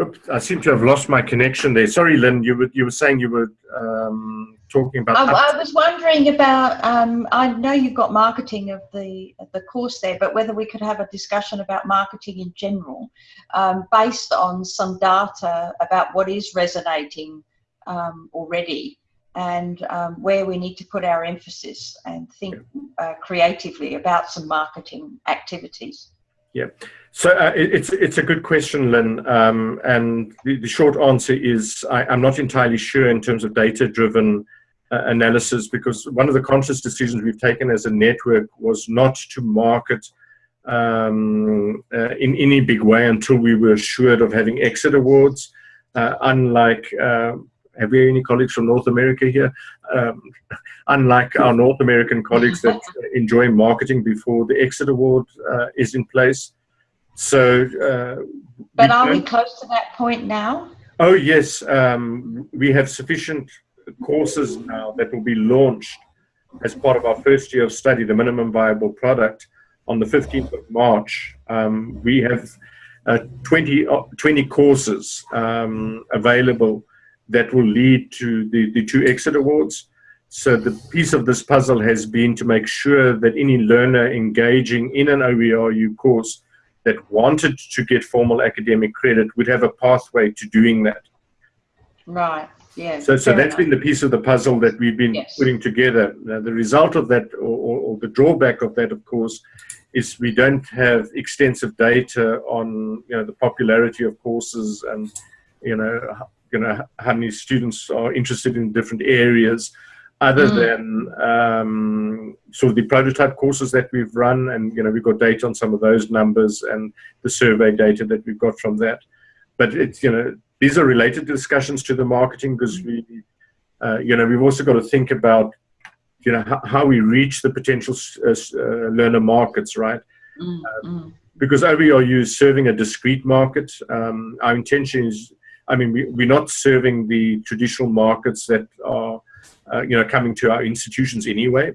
Oops, I seem to have lost my connection there. Sorry, Lynn, you were, you were saying you were um, talking about... I, I was wondering about, um, I know you've got marketing of the, of the course there, but whether we could have a discussion about marketing in general um, based on some data about what is resonating um, already and um, where we need to put our emphasis and think uh, creatively about some marketing activities. Yeah, so uh, it, it's it's a good question, Lynn. Um, and the, the, short answer is I, am not entirely sure in terms of data-driven uh, analysis because one of the conscious decisions we've taken as a network was not to market um, uh, in any big way until we were assured of having exit awards. Uh, unlike, uh, have we any colleagues from North America here? Um, unlike our North American colleagues that enjoy marketing before the exit award uh, is in place. So, uh, but are we close to that point now? Oh yes, um, we have sufficient courses now that will be launched as part of our first year of study, the minimum viable product, on the 15th of March. Um, we have uh, 20, uh, 20 courses um, available that will lead to the, the two exit awards. So the piece of this puzzle has been to make sure that any learner engaging in an OERU course that wanted to get formal academic credit would have a pathway to doing that. Right. Yeah. So, so that's enough. been the piece of the puzzle that we've been yes. putting together. Now, the result of that, or, or, or, the drawback of that, of course, is we don't have extensive data on you know the popularity of courses and you know you know how many students are interested in different areas other mm. than um, sort of the prototype courses that we've run and you know we've got data on some of those numbers and the survey data that we've got from that but it's you know these are related discussions to the marketing because we uh, you know we've also got to think about you know how, how we reach the potential uh, uh, learner markets right mm. Um, because OERU is serving a discrete market um, our intention is I mean we, we're not serving the traditional markets that are uh, you know, coming to our institutions anyway.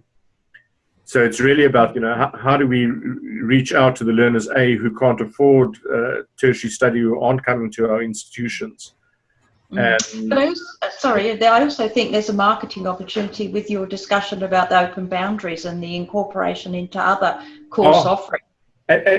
So it's really about, you know, how, how do we reach out to the learners, A, who can't afford uh, tertiary study, who aren't coming to our institutions. And but I also, uh, sorry, I also think there's a marketing opportunity with your discussion about the open boundaries and the incorporation into other course oh, offerings.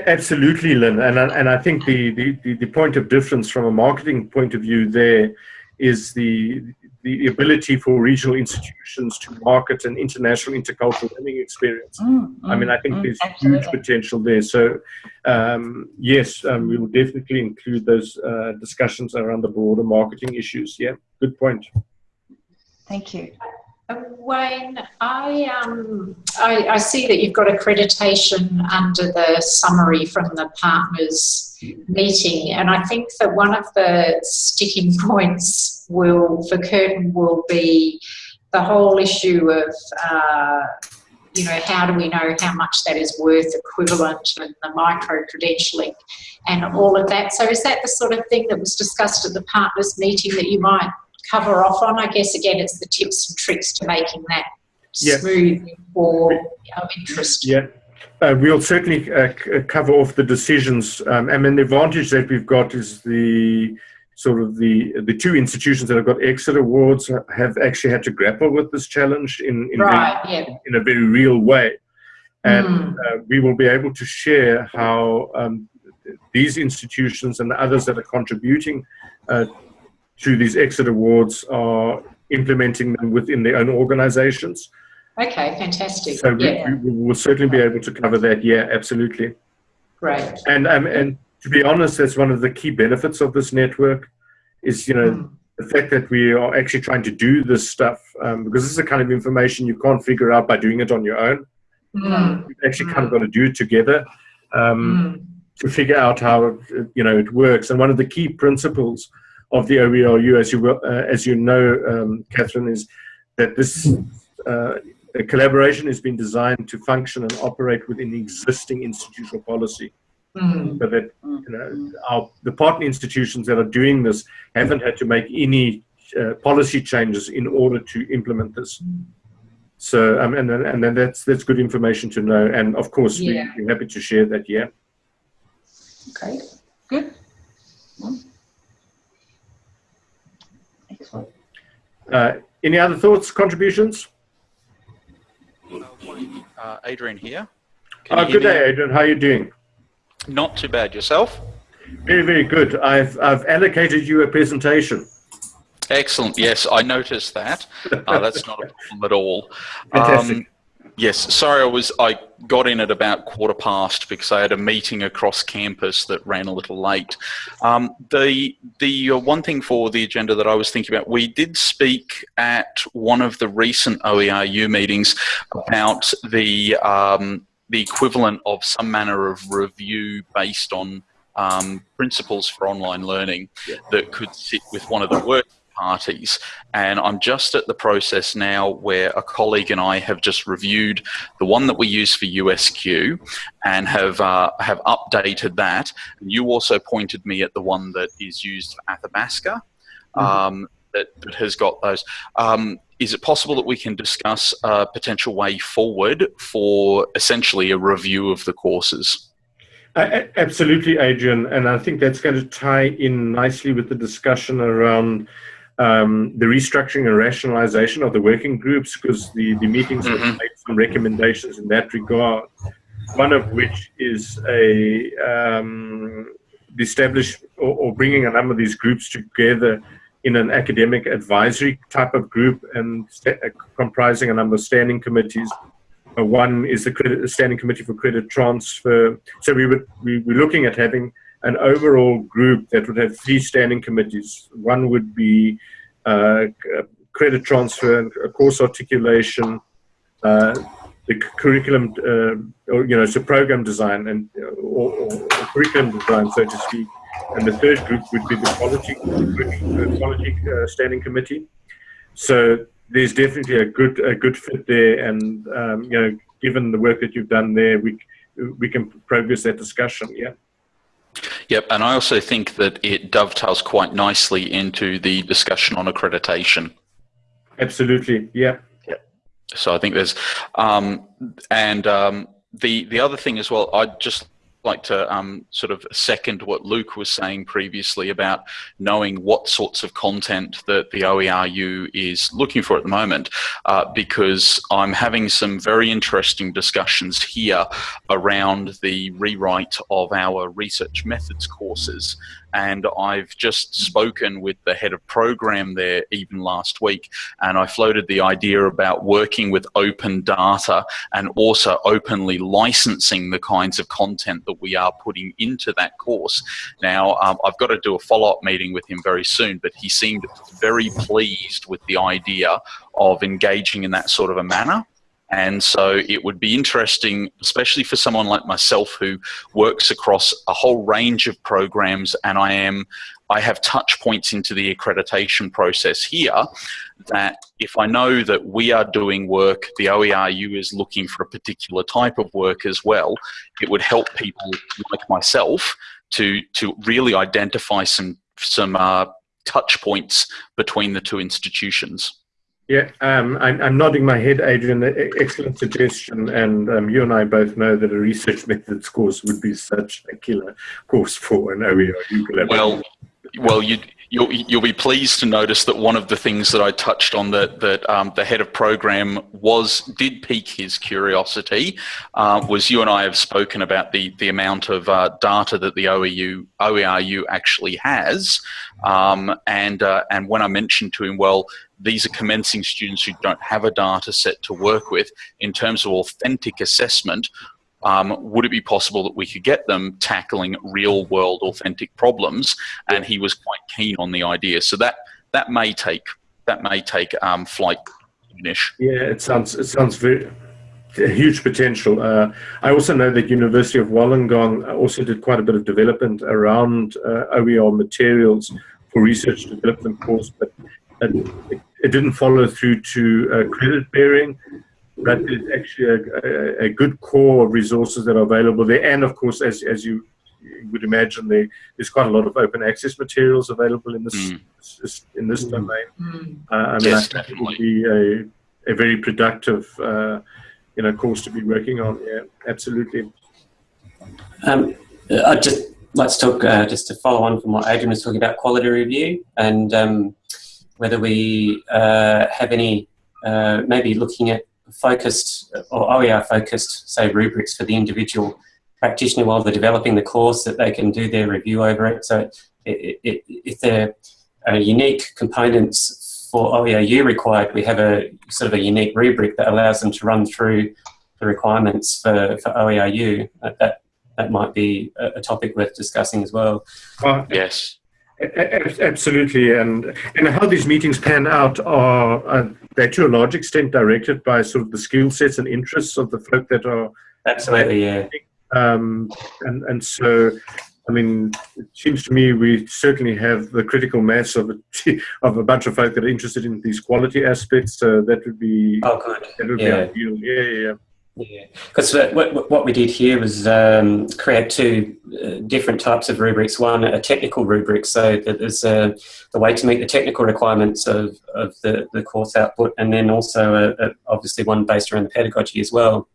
Absolutely, Lynn. And, and I think the, the, the point of difference from a marketing point of view there is the the ability for regional institutions to market an international intercultural learning experience. Mm, mm, I mean, I think mm, there's absolutely. huge potential there. So, um, yes, um, we will definitely include those uh, discussions around the broader marketing issues. Yeah, good point. Thank you. Wayne, I, um, I, I see that you've got accreditation under the summary from the partners meeting, and I think that one of the sticking points will for Curtin will be the whole issue of uh, you know how do we know how much that is worth equivalent and the micro credentialing and all of that. So is that the sort of thing that was discussed at the partners meeting that you might cover off on? I guess again, it's the tips and tricks to making that smooth for of interest. Yeah. Uh, we'll certainly uh, uh, cover off the decisions. Um, and then the advantage that we've got is the sort of the the two institutions that have got exit awards have actually had to grapple with this challenge in in, right, very, yeah. in a very real way. And mm. uh, we will be able to share how um, these institutions and the others that are contributing to these exit awards are implementing them within their own organizations. Okay, fantastic. So yeah. we, we, will certainly be able to cover that. Yeah, absolutely. Great. And um, and to be honest, that's one of the key benefits of this network is, you know, mm. the fact that we are actually trying to do this stuff um, because this is the kind of information you can't figure out by doing it on your own. Mm. You've actually mm. kind of got to do it together um, hmm. to figure out how, you know, it works. And one of the key principles of the OERU, as you will, uh, as you know, um, Catherine, is that this uh, collaboration has been designed to function and operate within existing institutional policy. Mm. So that you know, our, the partner institutions that are doing this haven't had to make any uh, policy changes in order to implement this. So, um, and then, and then that's that's good information to know. And of course, yeah. we, are happy to share that. Yeah. Okay. Good. Uh, any other thoughts, contributions? Uh, Adrian here. Oh, good day, Adrian. How are you doing? Not too bad. Yourself? Very, very good. I've, I've allocated you a presentation. Excellent. Yes, I noticed that. Uh, that's not a problem at all. Fantastic. Um, Yes, sorry, I was I got in at about quarter past because I had a meeting across campus that ran a little late. Um, the the uh, one thing for the agenda that I was thinking about, we did speak at one of the recent OERU meetings about the um, the equivalent of some manner of review based on um, principles for online learning that could sit with one of the work parties. And I'm just at the process now where a colleague and I have just reviewed the one that we use for USQ and have uh, have updated that. And you also pointed me at the one that is used for Athabasca. Mm-hmm. Um, that, that, has got those. Um, is it possible that we can discuss a potential way forward for essentially a review of the courses? Uh, absolutely, Adrian, and I think that's going to tie in nicely with the discussion around um, the restructuring and rationalization of the working groups because the, the meetings mm-hmm. have made some recommendations in that regard. One of which is a um, establish or, or, bringing a number of these groups together in an academic advisory type of group and uh, comprising a number of standing committees. Uh, one is the credit, standing committee for credit transfer. So we would we were looking at having an overall group that would have three standing committees. One would be uh, credit transfer, course articulation, uh, the curriculum, uh, or you know, so program design and or, or, or, curriculum design, so to speak. And the third group would be the quality, quality uh, standing committee. So there's definitely a good a good fit there, and um, you know, given the work that you've done there, we we can progress that discussion. Yeah. Yep, and I also think that it dovetails quite nicely into the discussion on accreditation. Absolutely, yeah. Yep. So I think there's, um, and um, the the other thing as well. I just like to um, sort of second what Luke was saying previously about knowing what sorts of content that the OERU is looking for at the moment, uh, because I'm having some very interesting discussions here around the rewrite of our research methods courses and I've just spoken with the head of program there even last week, and I floated the idea about working with open data and also openly licensing the kinds of content that we are putting into that course. Now, um, I've got to do a follow-up meeting with him very soon, but he seemed very pleased with the idea of engaging in that sort of a manner. And so it would be interesting, especially for someone like myself who works across a whole range of programs and I am I have touch points into the accreditation process here that if I know that we are doing work, the OERU is looking for a particular type of work as well, it would help people like myself to, to really identify some, some uh, touch points between the two institutions. Yeah, um, I'm, I'm, nodding my head, Adrian. Excellent suggestion. And um, you and I both know that a research methods course would be such a killer course for an OER. Well, well, you, you'll, you'll be pleased to notice that one of the things that I touched on that, that um, the head of program was did pique his curiosity uh, was you and I have spoken about the, the amount of uh, data that the OEU, OERU actually has. Um, and, uh, and when I mentioned to him, well, these are commencing students who don't have a data set to work with in terms of authentic assessment. Um, would it be possible that we could get them tackling real world authentic problems? And he was quite keen on the idea. So that that may take that may take um, flight. Nish. Yeah, it sounds it sounds very huge potential. Uh, I also know that University of Wollongong also did quite a bit of development around uh, OER materials for research development course, but it, it didn't follow through to uh, credit bearing, but it's actually a, a, a, good core of resources that are available there. And of course, as, as you would imagine, there, there's quite a lot of open access materials available in this, mm. this in this mm. domain. Mm. Uh, I mean, yes, I think it would be a, a very productive uh, you know, course to be working on. Yeah, absolutely. Um, I just let's talk uh, just to follow on from what Adrian was talking about quality review and um, whether we uh, have any, uh, maybe looking at focused or OER focused, say, rubrics for the individual practitioner while they're developing the course that they can do their review over it. So it, it, if there are unique components for OERU required, we have a sort of a unique rubric that allows them to run through the requirements for, for OERU. That, that might be a, topic worth discussing as well. Uh, yes. Absolutely, and and how these meetings pan out are uh, they're to a large extent directed by sort of the skill sets and interests of the folk that are absolutely yeah. Um, and and so, I mean, it seems to me we certainly have the critical mass of a of a bunch of folk that are interested in these quality aspects. So that would be oh good, that would yeah. be ideal. Yeah, yeah. Yeah. Because what, what we did here was um, create two uh, different types of rubrics. One, a technical rubric, so that there's a, the way to meet the technical requirements of, of the, the course output, and then also a, a, obviously one based around the pedagogy as well.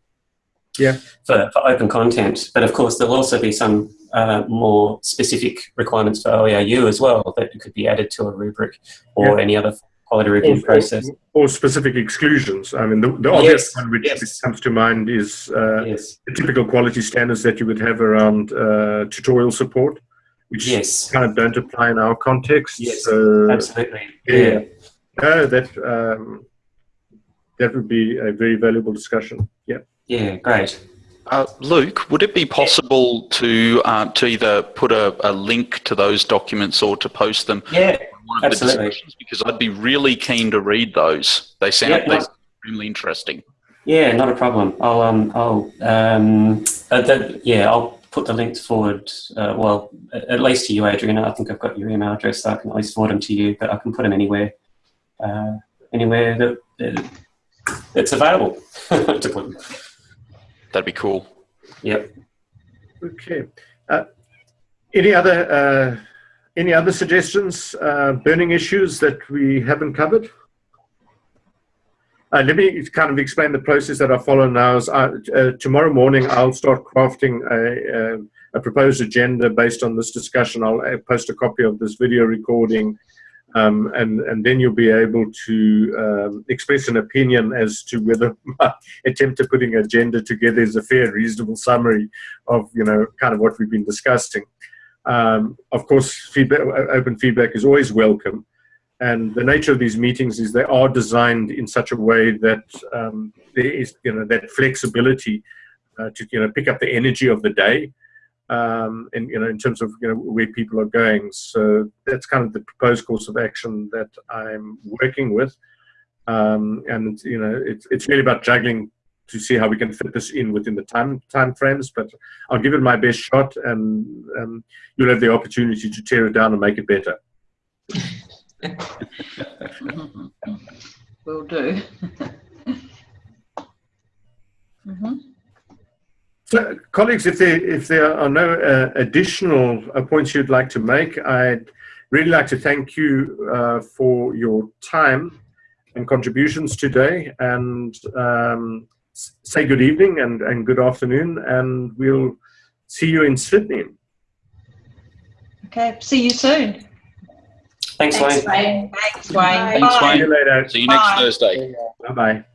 Yeah. For, for open content. But of course, there'll also be some uh, more specific requirements for OERU as well that could be added to a rubric or yeah. any other quality review or, process. Or, or, specific exclusions. I mean, the, the obvious yes. one which yes. comes to mind is uh, yes. the typical quality standards that you would have around uh, tutorial support, which yes. kind of don't apply in our context. Yes, so, absolutely. Yeah. yeah. that, um, that would be a very valuable discussion. Yeah. Yeah, great. Uh, Luke, would it be possible to uh, to either put a, a, link to those documents or to post them yeah, one of absolutely. the discussions? Because I'd be really keen to read those. They sound yeah, no, extremely interesting. Yeah, not a problem. I'll um I'll um uh, the, yeah I'll put the links forward. Uh, well, at least to you, Adrian. I think I've got your email address, so I can at least forward them to you. But I can put them anywhere, uh, anywhere that, that it's available to put them. That'd be cool. Yep. Okay. Uh, any other uh, any other suggestions, uh, burning issues that we haven't covered? Uh, let me kind of explain the process that I follow now. Is I, uh, tomorrow morning I'll start crafting a, a, a, proposed agenda based on this discussion. I'll uh, post a copy of this video recording um, and, and then you'll be able to um, express an opinion as to whether my attempt at putting agenda together is a fair, reasonable summary of, you know, kind of what we've been discussing. Um, of course, feedback, open feedback is always welcome. And the nature of these meetings is they are designed in such a way that um, there is, you know, that flexibility uh, to, you know, pick up the energy of the day um, in, you know, in terms of you know, where people are going. So that's kind of the proposed course of action that I'm working with. Um, and you know, it's, it's really about juggling to see how we can fit this in within the time time frames. But I'll give it my best shot, and um, you'll have the opportunity to tear it down and make it better. Will do. mm -hmm. So, colleagues, if there, if there are no uh, additional uh, points you'd like to make, I'd really like to thank you uh, for your time and contributions today and um, say good evening and, and good afternoon, and we'll see you in Sydney. Okay, see you soon. Thanks, Thanks Wayne. Wayne. Thanks, Wayne. Thanks, Wayne. See you later. See you next Bye. Thursday. Bye-bye.